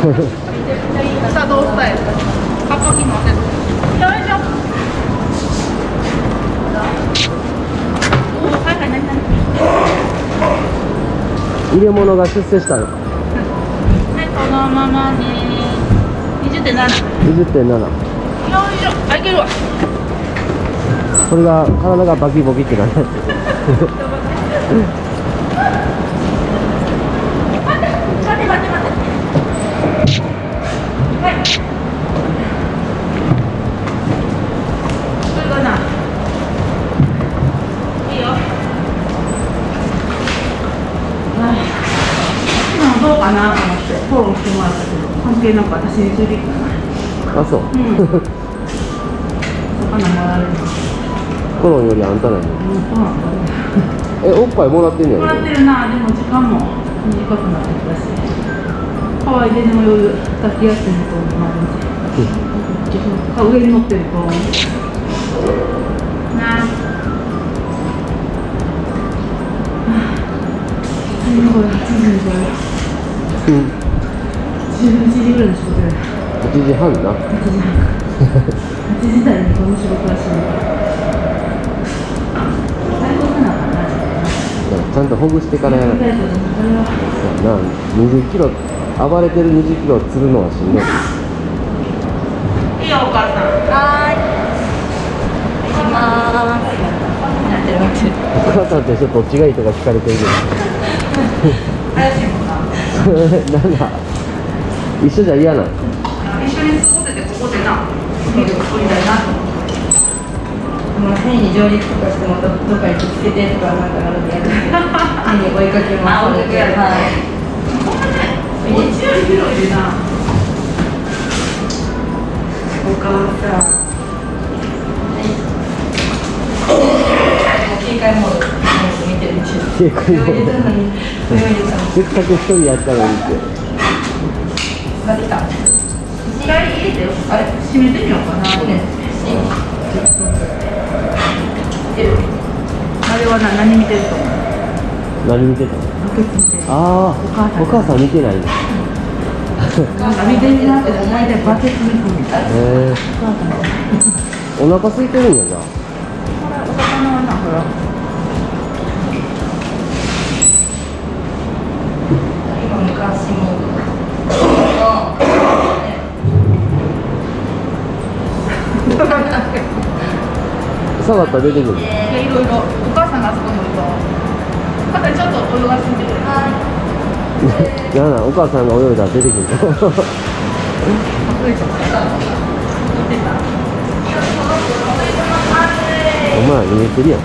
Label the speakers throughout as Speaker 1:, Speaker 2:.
Speaker 1: 入れ物が出世したの。
Speaker 2: はいこのままね20.7よ
Speaker 1: 20.7
Speaker 2: いしょ。あいけるわ。
Speaker 1: これが体がバキボキってなるやつ
Speaker 2: 待って待って待ってはいこれかないいよあ今どうかなと思ってフォローしてもらったけど関係なく私についてきたな
Speaker 1: あそう。
Speaker 2: うん魚もらえる
Speaker 1: コロンよりあんたなのに。
Speaker 2: うん。
Speaker 1: えおっぱいもらってんね
Speaker 2: もらって
Speaker 1: や
Speaker 2: るな。でも時間も短くなってきたしハワイででも夜抱きやすいと思うあ上に乗ってるとなあ最後8時にこれ
Speaker 1: うん
Speaker 2: 11時ぐらいに仕事や
Speaker 1: 8時半。な
Speaker 2: 8時半。か8時台にこの仕事らしい最高かな
Speaker 1: ちゃんとほぐしてからやらない
Speaker 2: とでもこれは
Speaker 1: な20キロ暴れてる20キロ釣るのはしん。どい
Speaker 2: いいよ。お母さんはーい行きますなってる。なってる
Speaker 1: お母さんとどっちがいいとか聞かれてる
Speaker 2: 怪しいもんな
Speaker 1: けどなんだ一緒じゃ嫌なの
Speaker 2: 一緒に過ごせてここでなビールを作りた。いなと思って
Speaker 3: まあ、変に上陸とかしてもどどっかにぶつけてとかなんかなるんで変に追いかけます
Speaker 2: あ追いかけられる
Speaker 3: はい
Speaker 2: ちより広いな
Speaker 3: お母さん警戒モード見てるうちに
Speaker 1: せっかく一人やったのにって
Speaker 3: 使ってた
Speaker 2: 一回入れてよあれ閉めてみようかな
Speaker 3: ね
Speaker 2: あれは何見てると思う
Speaker 1: 何見てたの
Speaker 2: ロケット見てる
Speaker 1: ああ
Speaker 2: 母さん。
Speaker 1: お母さん見てないのへ
Speaker 2: なんか見てるなって大体バケツ見込みたい
Speaker 1: え
Speaker 2: お母さんが
Speaker 1: お腹空いてるんやな
Speaker 2: お魚はなほら
Speaker 3: 今昔も
Speaker 1: 下がったら出てくる。
Speaker 2: いろいろお母さんちょっと泳がしてみてくれ
Speaker 1: なんだお母さんが泳いだら出てくるお前見えてるやん。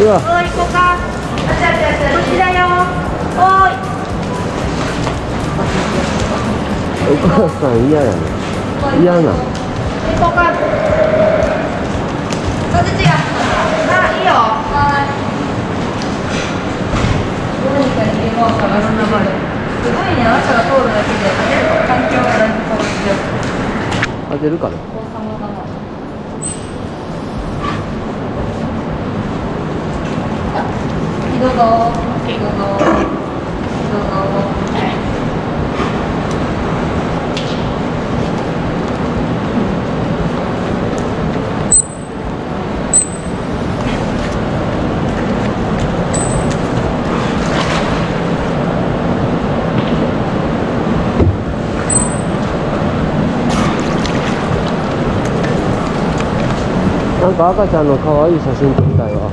Speaker 1: うわ。
Speaker 2: おいこかこっちだよおい
Speaker 1: お母さん嫌やね嫌なの。
Speaker 3: そっち違う
Speaker 2: あいいよ
Speaker 3: はいどうにか逃げ場を探すのまですごいね朝が通るだけで環境がだいぶ変わってる
Speaker 1: 当てるかな？
Speaker 3: 王様だなあどうぞ。どう
Speaker 1: なんか赤ちゃんの可愛い写真撮りたいわ。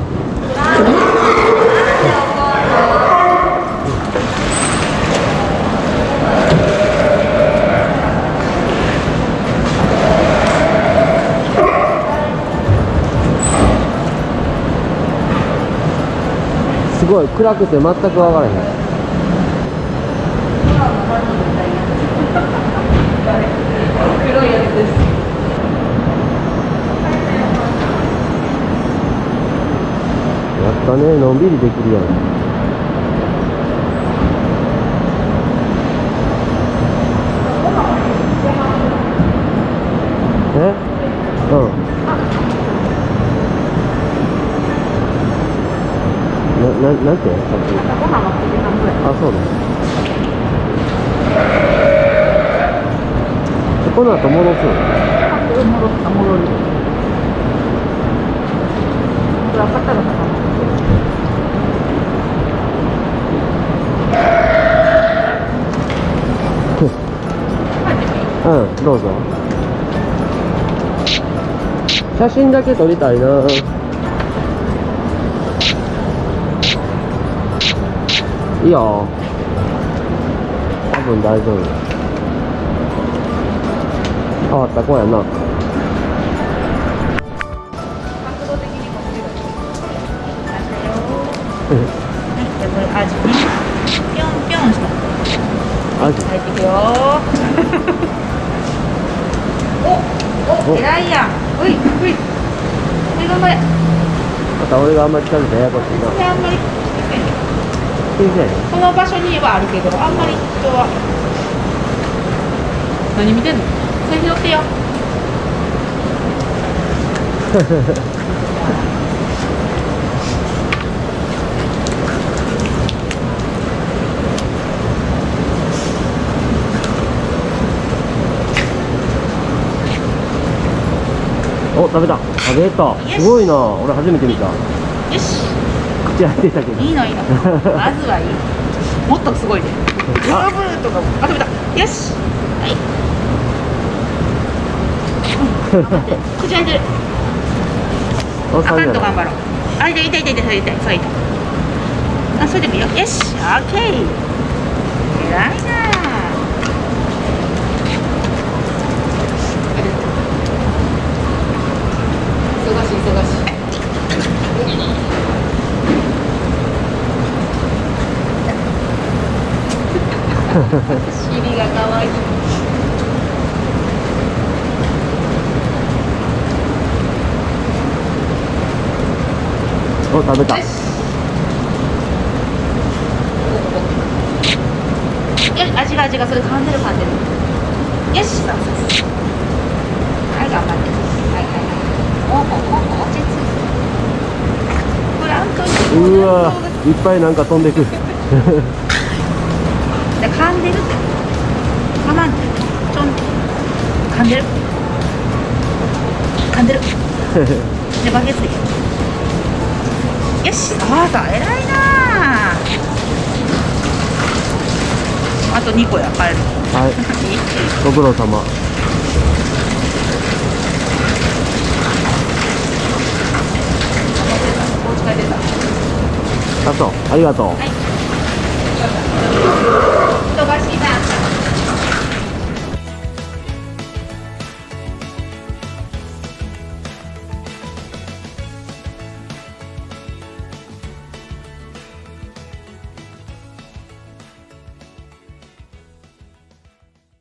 Speaker 1: すごい暗くて全く分からへん。
Speaker 3: 黒いやつです。
Speaker 1: やったねのんびりできるやん。え？うん。なななんて？さっきあそうね。でこの後戻すの？
Speaker 2: 戻った戻るこれ赤ったのかな
Speaker 1: うんどうぞ。写真だけ撮りたいな。いいよ多分大丈夫。変わった子やな。
Speaker 2: 角度的にも強いじゃあこれ アジ。ねピョンピョンした。
Speaker 1: アジ。
Speaker 2: 入っていくよ 偉いやん。ういういはい頑張れ
Speaker 1: また俺があんまり近づいてややこしいな。
Speaker 2: あんまりこの場所にはあるけどあんまり人は。何見てんの？それ拾ってよ
Speaker 1: 食べた。食べた。すごいな。俺初めて見た。
Speaker 2: よし。
Speaker 1: 口開いてたけど。
Speaker 2: いいのいいの。まずはいい。もっとすごいね。ブル
Speaker 1: あ
Speaker 2: ブルとかも。あ食べた。よし。はい。うん。頑張って。口開いてる。
Speaker 1: お
Speaker 2: あかんと頑張ろう。あ痛い痛い痛い痛い痛いそう痛い。あそれでもよ。よし。オッケー。偉いな忙しい忙しい尻が可愛い。
Speaker 1: お食べた。
Speaker 2: よし味が味がそれ噛んでる噛んでるよしそうそうそうはい頑張って。はいはいはい。おおお落ち着いてプランクトン
Speaker 1: うわいっぱいなんか飛んでくる
Speaker 2: 噛んでるって。噛まん。でちょん。噛んでる。噛んでる。でバケツで。よし。そうそう。偉いなああと2個や。帰る。
Speaker 1: はい。ご苦労様。あそう。ありがとう。
Speaker 2: はい